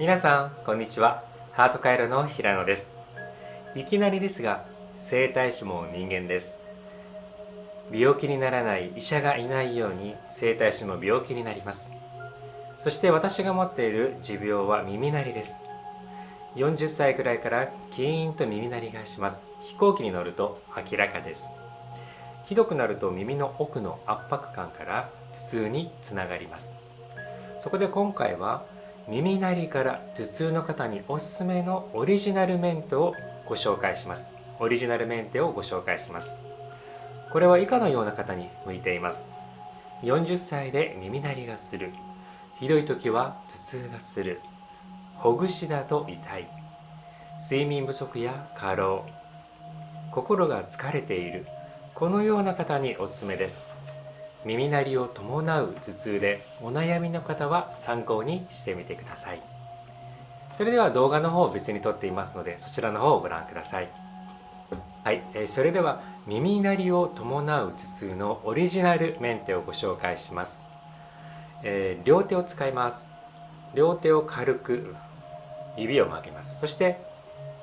皆さんこんにちは。ハートカイロの平野です。いきなりですが整体師も人間です。病気にならない医者がいないように整体師も病気になります。そして私が持っている持病は耳鳴りです。40歳くらいからキーンと耳鳴りがします。飛行機に乗ると明らかです。ひどくなると耳の奥の圧迫感から頭痛につながります。そこで今回は耳鳴りから頭痛の方におすすめのオリジナルメンテをご紹介します。オリジナルメンテをご紹介します。これは以下のような方に向いています。40歳で耳鳴りがする。ひどい時は頭痛がする。ほぐしだと痛い。睡眠不足や過労。心が疲れている。このような方におすすめです。耳鳴りを伴う頭痛でお悩みの方は参考にしてみてください。それでは動画の方を別に撮っていますのでそちらの方をご覧ください。はい、えそれでは耳鳴りを伴う頭痛のオリジナルメンテをご紹介します、えー、両手を使います。両手を軽く指を曲げます。そして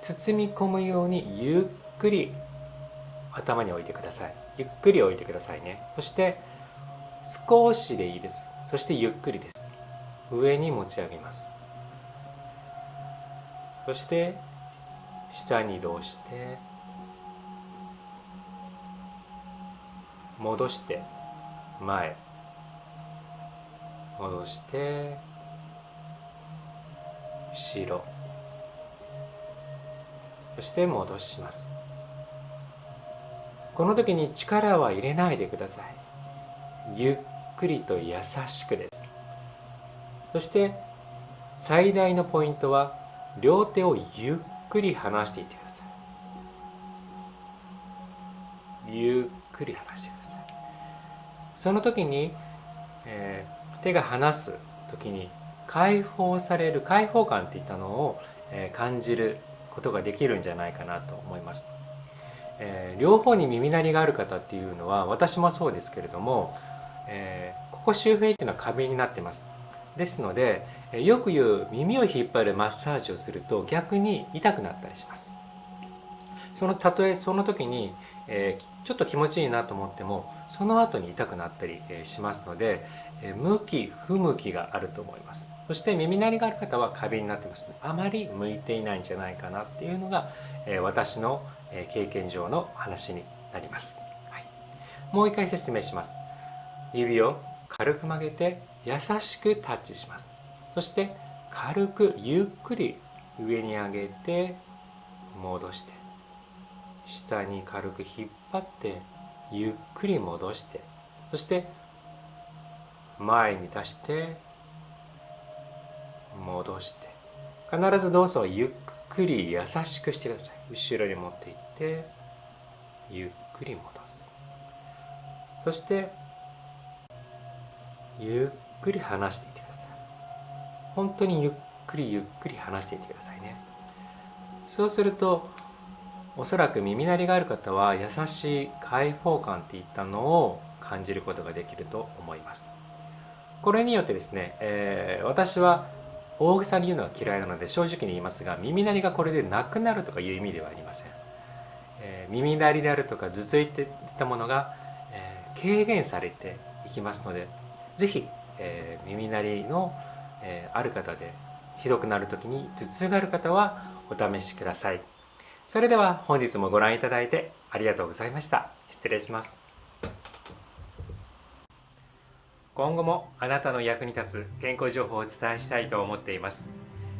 包み込むようにゆっくり頭に置いてください。ゆっくり置いてくださいね。そして少しでいいです。そしてゆっくりです。上に持ち上げます。そして下に移動して戻して前。戻して後ろ。そして戻します。この時に力は入れないでください。ゆっくりと優しくです。そして最大のポイントは両手をゆっくり離していってください。ゆっくり離してください。その時に、えー、手が離す時に解放される解放感っていったのを、えー、感じることができるんじゃないかなと思います、えー、両方に耳鳴りがある方っていうのは私もそうですけれどもえー、ここ周辺っていうのは過敏になってます。ですのでよく言う耳を引っ張るマッサージをすると逆に痛くなったりします。そのたとえその時に、えー、ちょっと気持ちいいなと思ってもその後に痛くなったりしますので向き不向きがあると思います。そして耳鳴りがある方は過敏になってますあまり向いていないんじゃないかなっていうのが私の経験上の話になります、はい、もう一回説明します。指を軽く曲げて優しくタッチします。そして軽くゆっくり上に上げて戻して。下に軽く引っ張ってゆっくり戻して。そして前に出して戻して。必ず動作をゆっくり優しくしてください。後ろに持っていってゆっくり戻す。そしてゆっくり離していってください。本当にゆっくりゆっくり離していってくださいね。そうするとおそらく耳鳴りがある方は優しい開放感っていったのを感じることができると思います。これによってですね、えー、私は大げさに言うのは嫌いなので正直に言いますが耳鳴りがこれでなくなるとかいう意味ではありません、えー、耳鳴りであるとか頭痛といったものが、えー、軽減されていきますので是非、えー、耳鳴りの、えー、ある方でひどくなる時に頭痛がある方はお試しください。それでは本日もご覧いただいてありがとうございました。失礼します。今後もあなたの役に立つ健康情報をお伝えしたいと思っています。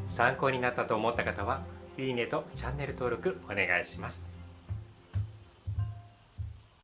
参考になったと思った方はいいねとチャンネル登録お願いします。